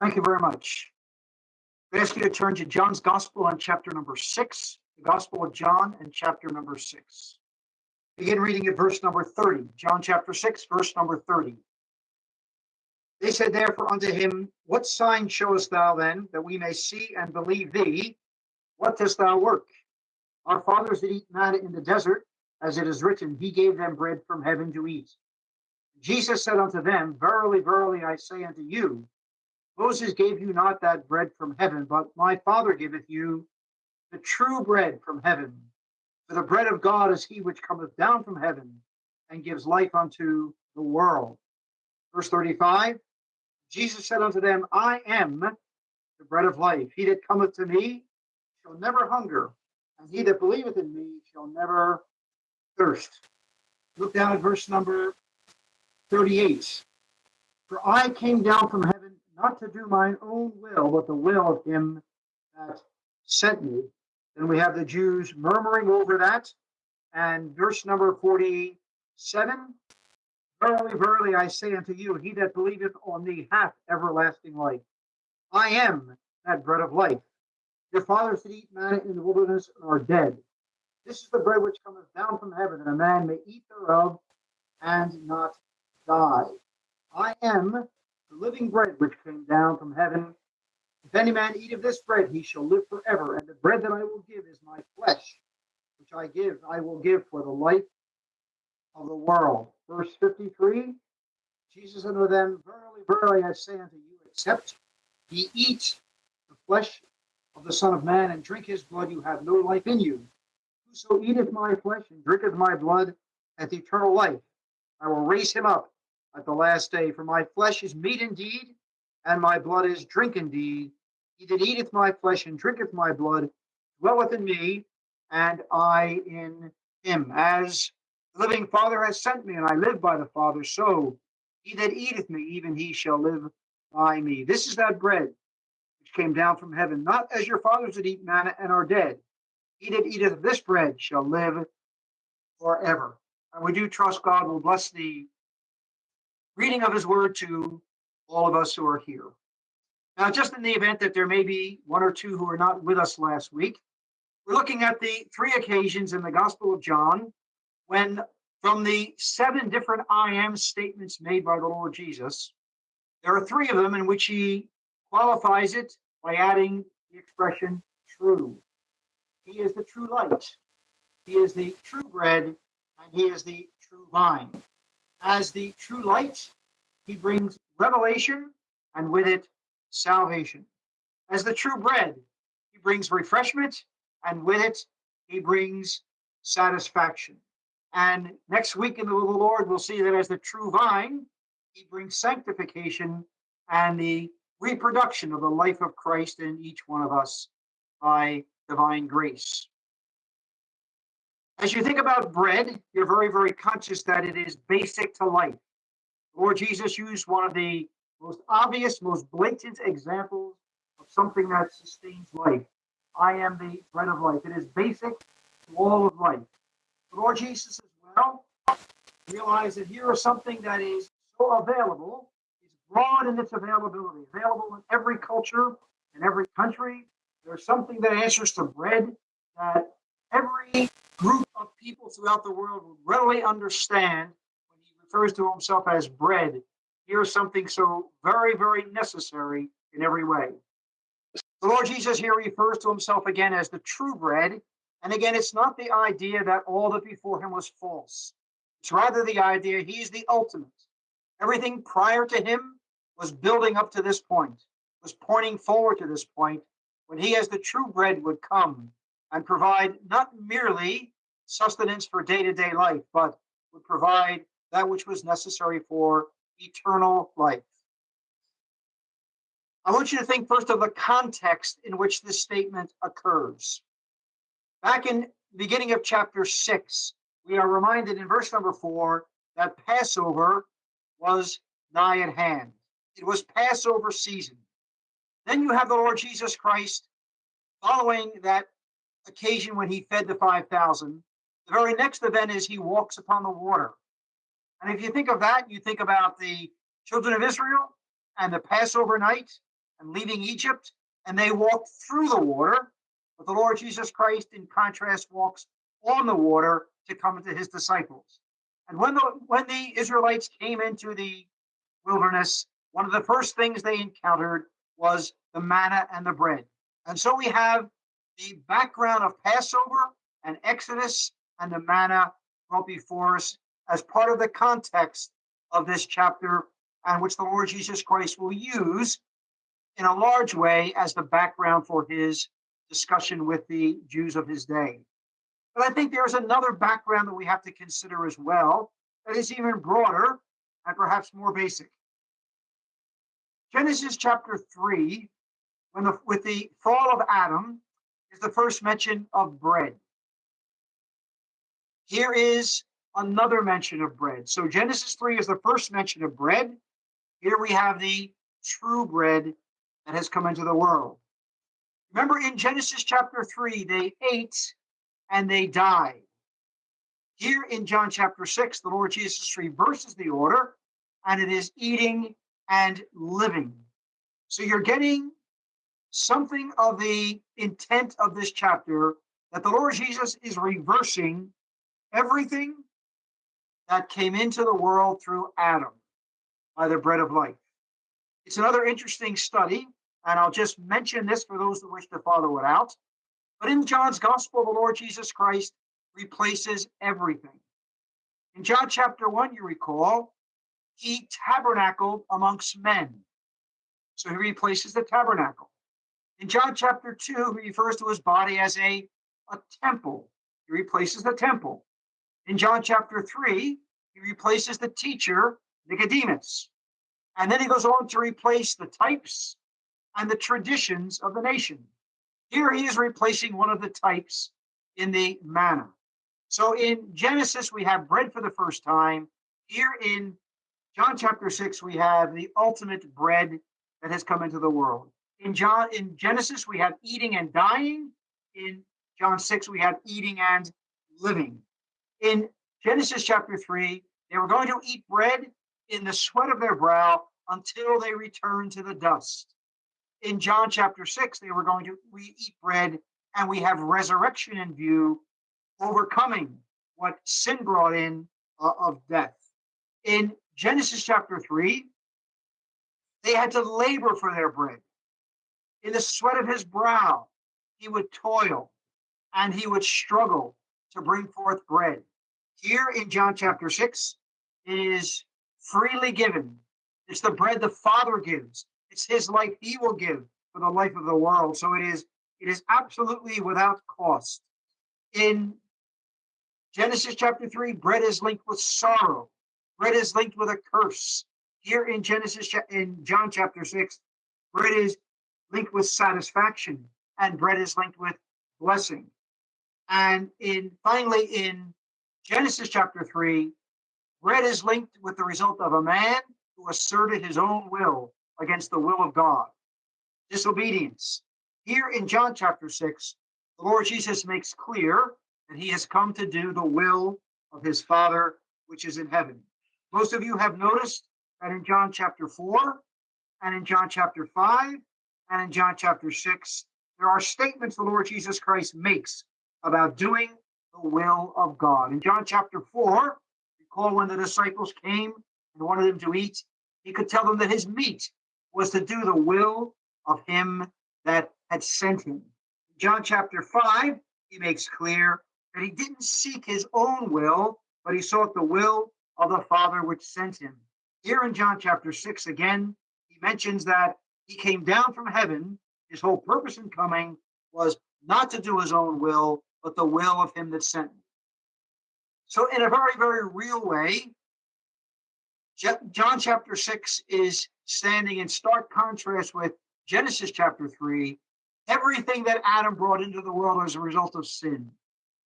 Thank you very much. I ask you to turn to John's Gospel on chapter number six, the Gospel of John and chapter number six. Begin reading at verse number 30. John chapter 6, verse number 30. They said therefore unto him, What sign showest thou then, that we may see and believe thee? What dost thou work? Our fathers did eat manna in the desert, as it is written, He gave them bread from heaven to eat. Jesus said unto them, Verily, verily, I say unto you, Moses gave you not that bread from heaven, but my Father giveth you the true bread from heaven. For the bread of God is he which cometh down from heaven and gives life unto the world. Verse 35 Jesus said unto them, I am the bread of life. He that cometh to me shall never hunger, and he that believeth in me shall never thirst. Look down at verse number 38. For I came down from heaven not to do mine own will, but the will of him that sent me. Then we have the Jews murmuring over that. And verse number 47 Verily, verily, I say unto you, he that believeth on me hath everlasting life. I am that bread of life. Your fathers did eat manna in the wilderness and are dead. This is the bread which cometh down from heaven, that a man may eat thereof and not die. I am the living bread which came down from heaven. If any man eat of this bread, he shall live forever. And the bread that I will give is my flesh, which I give, I will give for the life of the world. Verse 53 Jesus unto them, Verily, verily, I say unto you, except ye eat the flesh of the Son of Man and drink his blood, you have no life in you. Whoso eateth my flesh and drinketh my blood hath eternal life. I will raise him up at the last day. For my flesh is meat indeed, and my blood is drink indeed. He that eateth my flesh and drinketh my blood dwelleth in me, and I in him. As the living Father has sent me, and I live by the Father, so he that eateth me, even he shall live by me. This is that bread which came down from heaven, not as your fathers did eat manna and are dead. He that eateth this bread shall live forever. And we do trust God will bless the reading of his word to all of us who are here. Now, just in the event that there may be one or two who are not with us last week, we're looking at the three occasions in the Gospel of John when, from the seven different I am statements made by the Lord Jesus, there are three of them in which he qualifies it by adding the expression true. He is the true light, he is the true bread, and he is the true vine. As the true light, he brings revelation and with it salvation. As the true bread, he brings refreshment and with it he brings satisfaction. And next week in the Lord, we'll see that as the true vine, he brings sanctification and the reproduction of the life of Christ in each one of us by divine grace. As you think about bread, you're very, very conscious that it is basic to life. Lord Jesus used one of the most obvious, most blatant examples of something that sustains life. I am the bread of life. It is basic to all of life. Lord Jesus as well realized that here is something that is so available, is broad in its availability, available in every culture, in every country. There's something that answers to bread that every group of people throughout the world would readily understand when he refers to himself as bread. Here's something so very, very necessary in every way. The Lord Jesus here refers to himself again as the true bread. And again, it's not the idea that all that before him was false. It's rather the idea he's the ultimate. Everything prior to him was building up to this point, was pointing forward to this point when he, as the true bread, would come and provide not merely sustenance for day to day life, but would provide that which was necessary for eternal life. I want you to think first of the context in which this statement occurs. Back in the beginning of chapter 6, we are reminded in verse number 4 that Passover was nigh at hand. It was Passover season. Then you have the Lord Jesus Christ following that occasion when he fed the 5,000. The very next event is he walks upon the water. And if you think of that, you think about the children of Israel and the Passover night and leaving Egypt, and they walked through the water. But the Lord Jesus Christ, in contrast, walks on the water to come to his disciples. And when the when the Israelites came into the wilderness, one of the first things they encountered was the manna and the bread. And so we have the background of Passover and Exodus and the manna brought before us as part of the context of this chapter, and which the Lord Jesus Christ will use in a large way as the background for his discussion with the Jews of his day. But I think there's another background that we have to consider as well that is even broader and perhaps more basic. Genesis chapter 3, when the, with the fall of Adam, is the first mention of bread. Here is another mention of bread. So Genesis 3 is the first mention of bread. Here we have the true bread that has come into the world. Remember in Genesis chapter 3, they ate and they died. Here in John chapter 6, the Lord Jesus reverses the order and it is eating and living. So you're getting something of the intent of this chapter that the Lord Jesus is reversing everything that came into the world through Adam by the bread of life. It's another interesting study, and I'll just mention this for those who wish to follow it out. But in John's gospel, the Lord Jesus Christ replaces everything. In John chapter 1, you recall, he tabernacled amongst men. So he replaces the tabernacle. In John chapter 2, he refers to his body as a, a temple. He replaces the temple. In John chapter 3, he replaces the teacher, Nicodemus. And then he goes on to replace the types and the traditions of the nation. Here he is replacing one of the types in the manna. So in Genesis, we have bread for the first time. Here in John chapter 6, we have the ultimate bread that has come into the world. In John, in Genesis, we have eating and dying. In John 6, we have eating and living. In Genesis chapter 3, they were going to eat bread in the sweat of their brow until they return to the dust. In John chapter 6, they were going to we eat bread and we have resurrection in view, overcoming what sin brought in uh, of death. In Genesis chapter 3, they had to labor for their bread. In the sweat of his brow, he would toil and he would struggle to bring forth bread. Here in John chapter 6, it is freely given. It's the bread the Father gives. It's his life he will give for the life of the world. So it is it is absolutely without cost. In Genesis chapter 3, bread is linked with sorrow. Bread is linked with a curse. Here in Genesis in John chapter 6, bread is linked with satisfaction and bread is linked with blessing. And in finally in Genesis chapter 3, bread is linked with the result of a man who asserted his own will against the will of God. Disobedience. Here in John chapter 6, the Lord Jesus makes clear that he has come to do the will of his Father which is in heaven. Most of you have noticed that in John chapter 4 and in John chapter 5 and in John chapter 6, there are statements the Lord Jesus Christ makes about doing the will of God. In John chapter 4, recall when the disciples came and wanted him to eat, he could tell them that his meat was to do the will of him that had sent him. In John chapter 5, he makes clear that he didn't seek his own will, but he sought the will of the Father which sent him. Here in John chapter 6, again, he mentions that he came down from heaven. His whole purpose in coming was not to do his own will, but the will of him that sent me. So, in a very, very real way, John chapter 6 is standing in stark contrast with Genesis chapter 3. Everything that Adam brought into the world as a result of sin,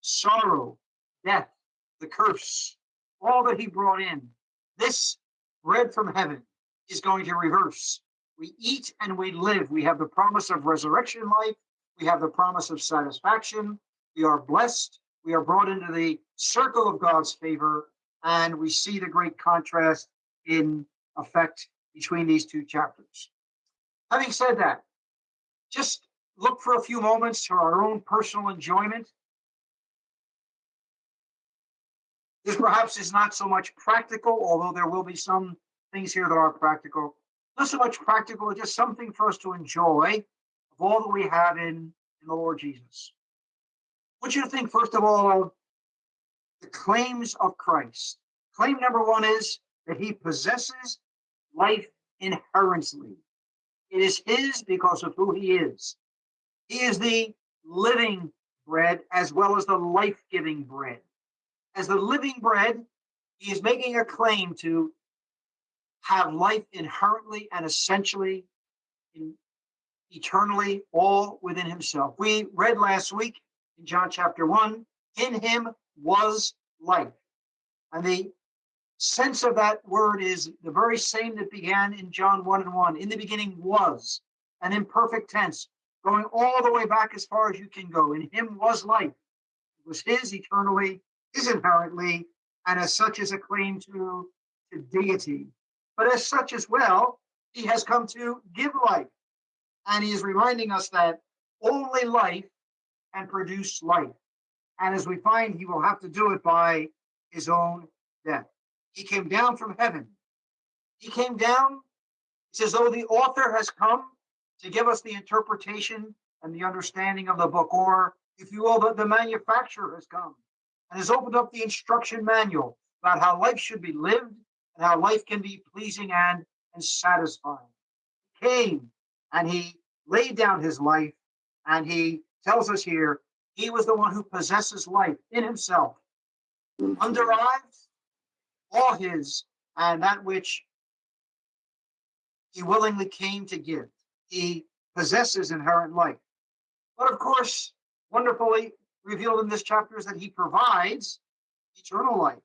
sorrow, death, the curse, all that he brought in, this bread from heaven is going to reverse. We eat and we live. We have the promise of resurrection life. We have the promise of satisfaction. We are blessed. We are brought into the circle of God's favor, and we see the great contrast in effect between these two chapters. Having said that, just look for a few moments for our own personal enjoyment. This perhaps is not so much practical, although there will be some things here that are practical. Not so much practical, just something for us to enjoy of all that we have in, in the Lord Jesus. Want you to think, first of all, of the claims of Christ. Claim number one is that he possesses life inherently. It is his because of who he is. He is the living bread as well as the life giving bread. As the living bread, he is making a claim to have life inherently and essentially, in, eternally, all within himself. We read last week in John chapter 1 in him was life. And the sense of that word is the very same that began in John 1 and 1. In the beginning was an imperfect tense, going all the way back as far as you can go. In him was life. It was his eternally, his inherently, and as such is a claim to, to deity. But as such as well, he has come to give life. And he is reminding us that only life can produce life. And as we find, he will have to do it by his own death. He came down from heaven. He came down, it's as though the author has come to give us the interpretation and the understanding of the book, or if you will, the, the manufacturer has come and has opened up the instruction manual about how life should be lived and how life can be pleasing and, and satisfying. He came and he laid down his life, and he tells us here he was the one who possesses life in himself, mm-hmm. underlives all his, and that which he willingly came to give. He possesses inherent life. But of course, wonderfully revealed in this chapter is that he provides eternal life.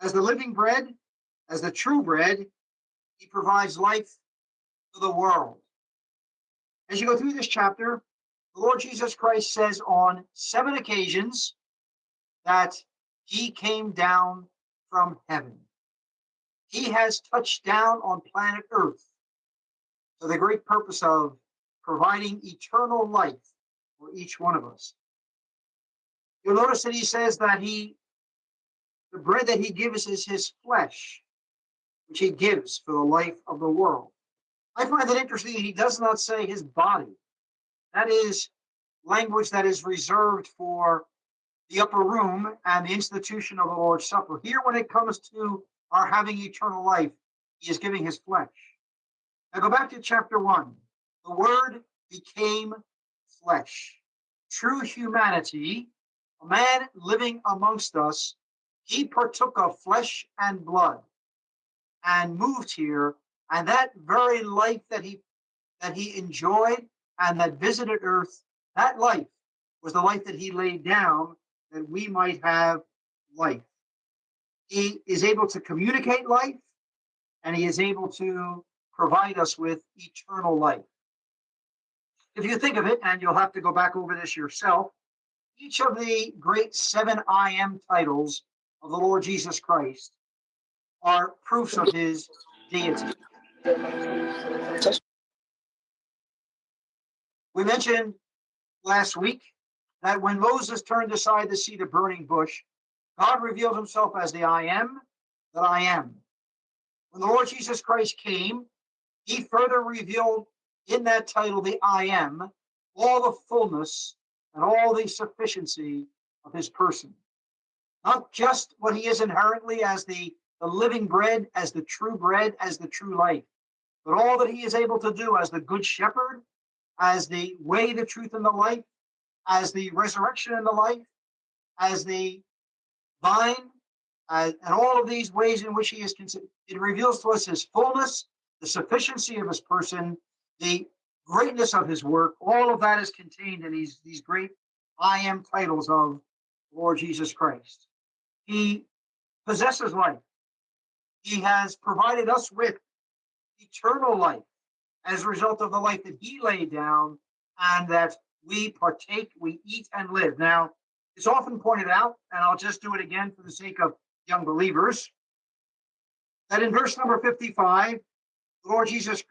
As the living bread, as the true bread, he provides life for the world. As you go through this chapter, Lord Jesus Christ says on seven occasions that he came down from heaven. He has touched down on planet Earth for the great purpose of providing eternal life for each one of us. You'll notice that he says that he, the bread that he gives is his flesh, which he gives for the life of the world. I find it interesting he does not say his body. That is language that is reserved for the upper room and the institution of the Lord's Supper. Here, when it comes to our having eternal life, he is giving his flesh. Now go back to chapter one. The word became flesh. True humanity, a man living amongst us, he partook of flesh and blood and moved here. And that very life that he that he enjoyed and that visited earth, that life was the life that he laid down that we might have life. He is able to communicate life and he is able to provide us with eternal life. If you think of it, and you'll have to go back over this yourself, each of the great seven I am titles of the Lord Jesus Christ are proofs of his deity. We mentioned last week that when Moses turned aside to see the burning bush, God revealed himself as the I am that I am. When the Lord Jesus Christ came, he further revealed in that title, the I am, all the fullness and all the sufficiency of his person. Not just what he is inherently as the, the living bread, as the true bread, as the true life, but all that he is able to do as the good shepherd, as the way, the truth, and the life, as the resurrection and the life, as the vine, uh, and all of these ways in which he is considered. It reveals to us his fullness, the sufficiency of his person, the greatness of his work. All of that is contained in these, these great I am titles of Lord Jesus Christ. He possesses life. He has provided us with eternal life as a result of the life that he laid down and that we partake, we eat and live. Now, it's often pointed out, and I'll just do it again for the sake of young believers, that in verse number 55, the Lord Jesus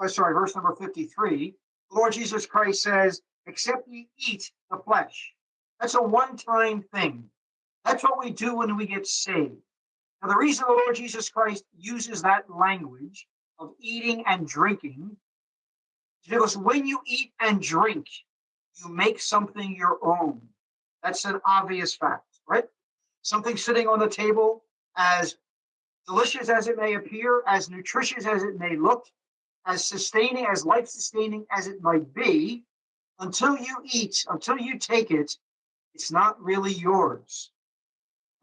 oh, sorry, verse number 53, the Lord Jesus Christ says, except ye eat the flesh. That's a one time thing. That's what we do when we get saved. Now, the reason the Lord Jesus Christ uses that language of eating and drinking because when you eat and drink, you make something your own. That's an obvious fact, right? Something sitting on the table, as delicious as it may appear, as nutritious as it may look, as sustaining, as life sustaining as it might be, until you eat, until you take it, it's not really yours.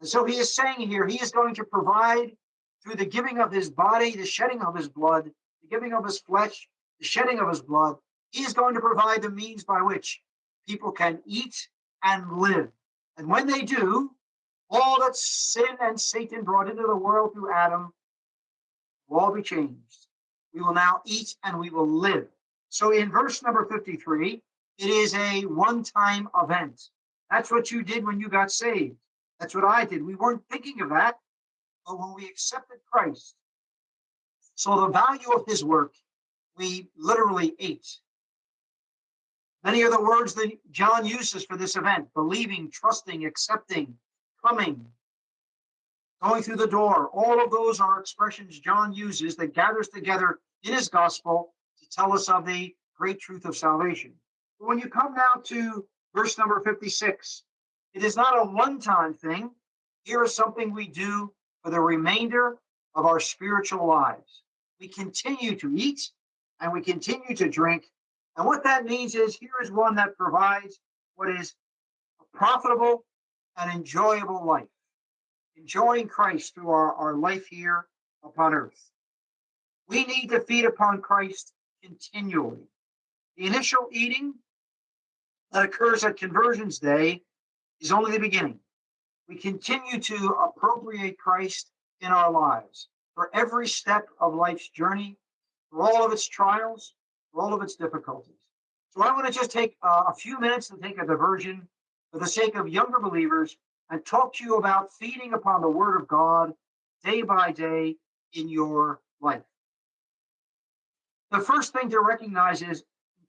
And so he is saying here, he is going to provide through the giving of his body, the shedding of his blood, the giving of his flesh, the shedding of his blood. He is going to provide the means by which people can eat and live. And when they do, all that sin and Satan brought into the world through Adam will all be changed. We will now eat and we will live. So in verse number 53, it is a one time event. That's what you did when you got saved. That's what I did. We weren't thinking of that, when we accepted Christ, so the value of his work, we literally ate. Many are the words that John uses for this event believing, trusting, accepting, coming, going through the door. All of those are expressions John uses that gathers together in his gospel to tell us of the great truth of salvation. But when you come now to verse number 56, it is not a one time thing. Here is something we do for the remainder of our spiritual lives. We continue to eat and we continue to drink. And what that means is here is one that provides what is a profitable and enjoyable life, enjoying Christ through our, our life here upon earth. We need to feed upon Christ continually. The initial eating that occurs at Conversions Day is only the beginning. We continue to appropriate Christ in our lives for every step of life's journey, for all of its trials, for all of its difficulties. So I want to just take uh, a few minutes to take a diversion for the sake of younger believers and talk to you about feeding upon the Word of God day by day in your life. The first thing to recognize is,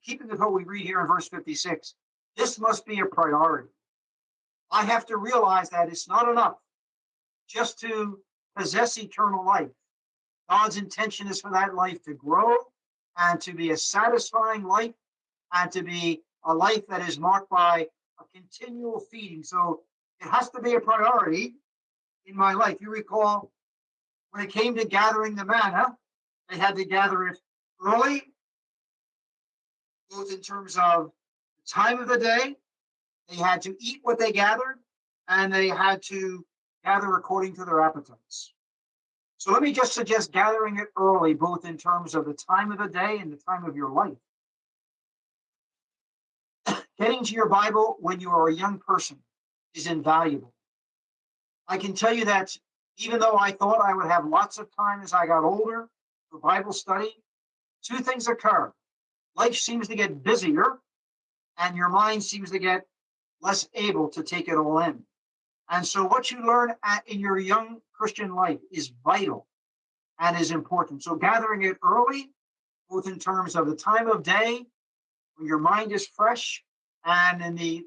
keeping with what we read here in verse 56, this must be a priority. I have to realize that it's not enough just to possess eternal life. God's intention is for that life to grow and to be a satisfying life and to be a life that is marked by a continual feeding. So it has to be a priority in my life. You recall when it came to gathering the manna, they had to gather it early, both in terms of the time of the day they had to eat what they gathered, and they had to gather according to their appetites. So let me just suggest gathering it early, both in terms of the time of the day and the time of your life. Getting to your Bible when you are a young person is invaluable. I can tell you that even though I thought I would have lots of time as I got older for Bible study, two things occur. Life seems to get busier, and your mind seems to get less able to take it all in. And so, what you learn at, in your young Christian life is vital and is important. So, gathering it early, both in terms of the time of day when your mind is fresh, and in the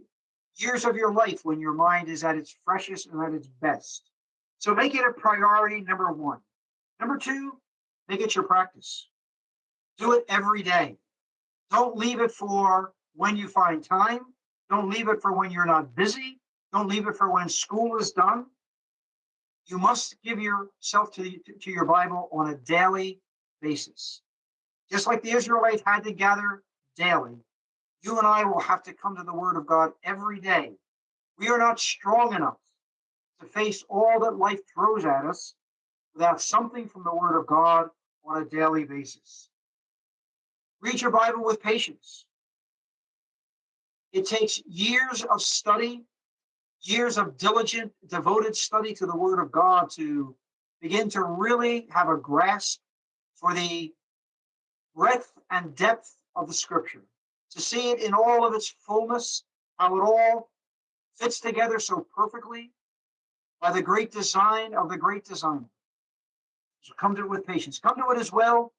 years of your life when your mind is at its freshest and at its best. So, make it a priority, number one. Number two, make it your practice. Do it every day. Don't leave it for when you find time don't leave it for when you're not busy. Don't leave it for when school is done. You must give yourself to, to your Bible on a daily basis. Just like the Israelites had to gather daily, you and I will have to come to the Word of God every day. We are not strong enough to face all that life throws at us without something from the Word of God on a daily basis. Read your Bible with patience. It takes years of study, years of diligent, devoted study to the Word of God to begin to really have a grasp for the breadth and depth of the Scripture, to see it in all of its fullness, how it all fits together so perfectly by the great design of the great designer. So come to it with patience. Come to it as well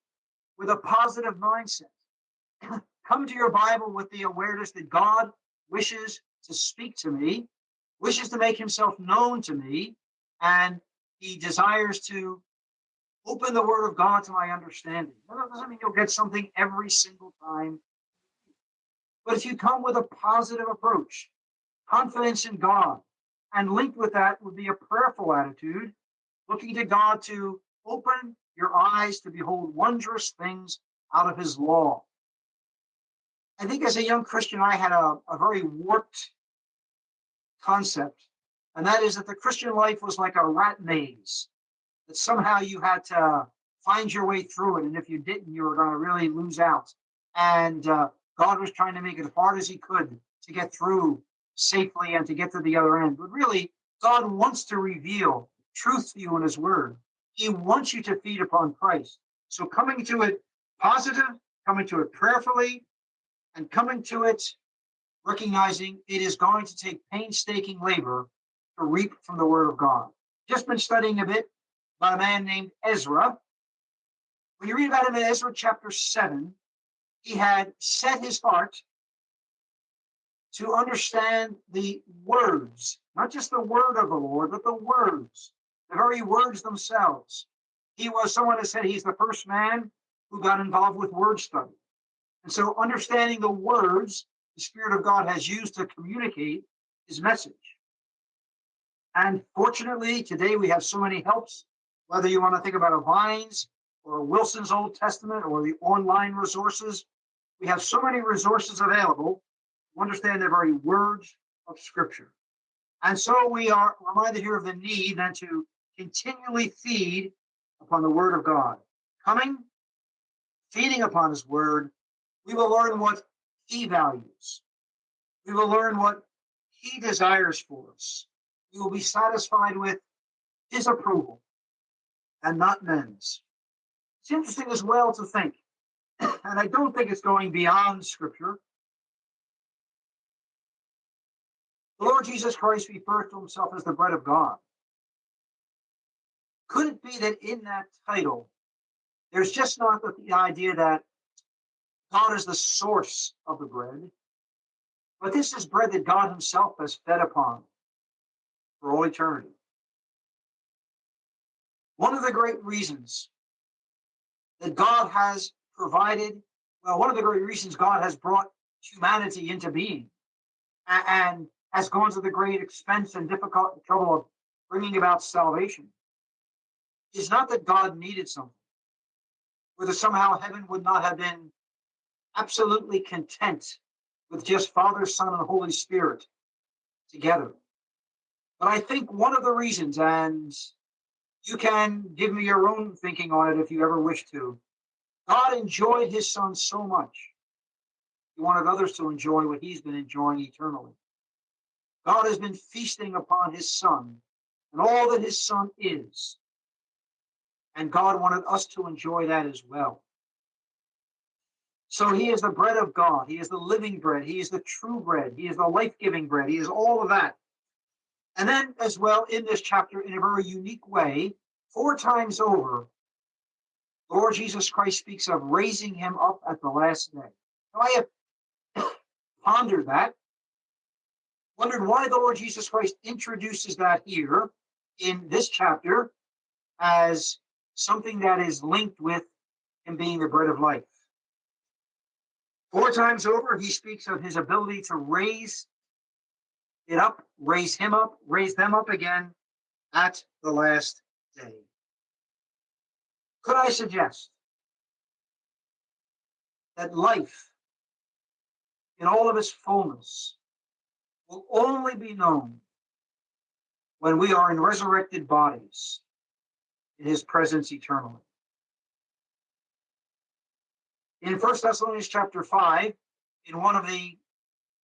with a positive mindset. Come to your Bible with the awareness that God wishes to speak to me, wishes to make himself known to me, and he desires to open the word of God to my understanding. That doesn't mean you'll get something every single time. But if you come with a positive approach, confidence in God, and linked with that would be a prayerful attitude, looking to God to open your eyes to behold wondrous things out of his law. I think as a young Christian, I had a, a very warped concept, and that is that the Christian life was like a rat maze, that somehow you had to find your way through it, and if you didn't, you were going to really lose out. And uh, God was trying to make it as hard as He could to get through safely and to get to the other end. But really, God wants to reveal truth to you in His Word. He wants you to feed upon Christ. So coming to it positive, coming to it prayerfully, and coming to it recognizing it is going to take painstaking labor to reap from the Word of God. Just been studying a bit about a man named Ezra. When you read about him in Ezra chapter 7, he had set his heart to understand the words, not just the word of the Lord, but the words, the very words themselves. He was someone that said he's the first man who got involved with word study. And so understanding the words the Spirit of God has used to communicate his message. And fortunately, today we have so many helps, whether you want to think about a Vines or Wilson's Old Testament or the online resources. We have so many resources available to understand the very words of Scripture. And so we are reminded here of the need then to continually feed upon the Word of God. Coming, feeding upon His Word, we will learn what He values. We will learn what He desires for us. We will be satisfied with His approval and not men's. It's interesting as well to think, and I don't think it's going beyond Scripture. The Lord Jesus Christ refers to himself as the bread of God. Could it be that in that title, there's just not the idea that God is the source of the bread, but this is bread that God Himself has fed upon for all eternity. One of the great reasons that God has provided, well, one of the great reasons God has brought humanity into being and has gone to the great expense and difficult trouble of bringing about salvation is not that God needed something, whether somehow heaven would not have been absolutely content with just Father, Son, and Holy Spirit together. But I think one of the reasons, and you can give me your own thinking on it if you ever wish to, God enjoyed his Son so much. He wanted others to enjoy what he's been enjoying eternally. God has been feasting upon his Son and all that his Son is. And God wanted us to enjoy that as well. So he is the bread of God. He is the living bread. He is the true bread. He is the life giving bread. He is all of that. And then, as well, in this chapter, in a very unique way, four times over, Lord Jesus Christ speaks of raising him up at the last day. Now, I have pondered that, wondered why the Lord Jesus Christ introduces that here in this chapter as something that is linked with him being the bread of life. Four times over, he speaks of his ability to raise it up, raise him up, raise them up again at the last day. Could I suggest that life in all of its fullness will only be known when we are in resurrected bodies in his presence eternally? In First Thessalonians chapter 5, in one of the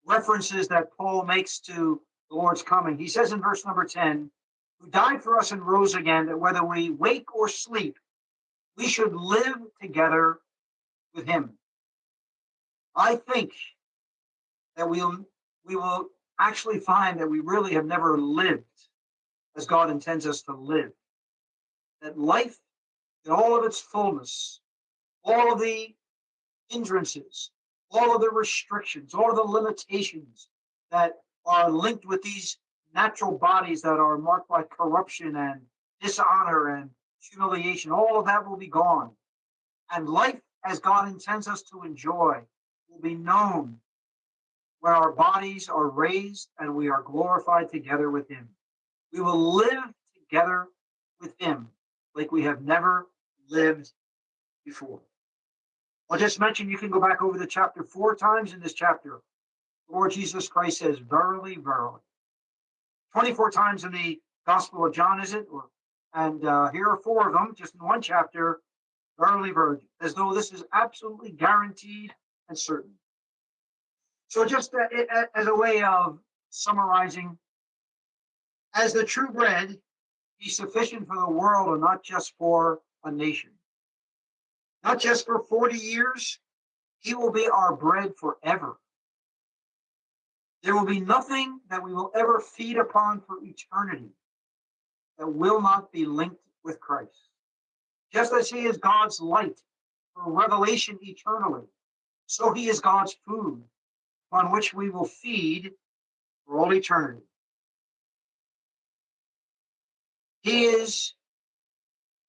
references that Paul makes to the Lord's coming, he says in verse number 10, who died for us and rose again, that whether we wake or sleep, we should live together with him. I think that we'll, we will actually find that we really have never lived as God intends us to live. That life in all of its fullness all of the hindrances, all of the restrictions, all of the limitations that are linked with these natural bodies that are marked by corruption and dishonor and humiliation, all of that will be gone. And life as God intends us to enjoy will be known when our bodies are raised and we are glorified together with Him. We will live together with Him like we have never lived before. I'll just mention you can go back over the chapter four times in this chapter. Lord Jesus Christ says, Verily, verily. 24 times in the Gospel of John, is it? Or, and uh, here are four of them, just in one chapter. Verily, verily, as though this is absolutely guaranteed and certain. So, just uh, as a way of summarizing, as the true bread, he's sufficient for the world and not just for a nation. Not just for 40 years, he will be our bread forever. There will be nothing that we will ever feed upon for eternity that will not be linked with Christ. Just as he is God's light for revelation eternally, so he is God's food upon which we will feed for all eternity. He is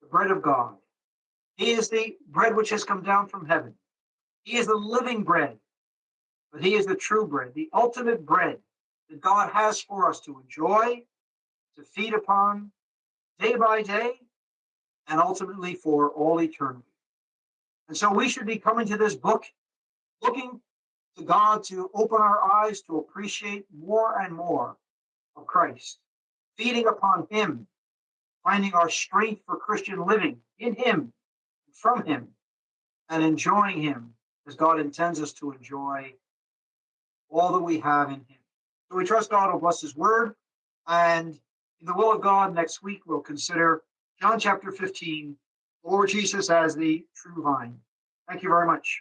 the bread of God. He is the bread which has come down from heaven. He is the living bread, but He is the true bread, the ultimate bread that God has for us to enjoy, to feed upon day by day, and ultimately for all eternity. And so we should be coming to this book looking to God to open our eyes to appreciate more and more of Christ, feeding upon Him, finding our strength for Christian living in Him, from Him, and enjoying Him as God intends us to enjoy all that we have in Him. So we trust God will bless His word. And in the will of God, next week we'll consider John chapter 15, Lord Jesus as the true vine. Thank you very much.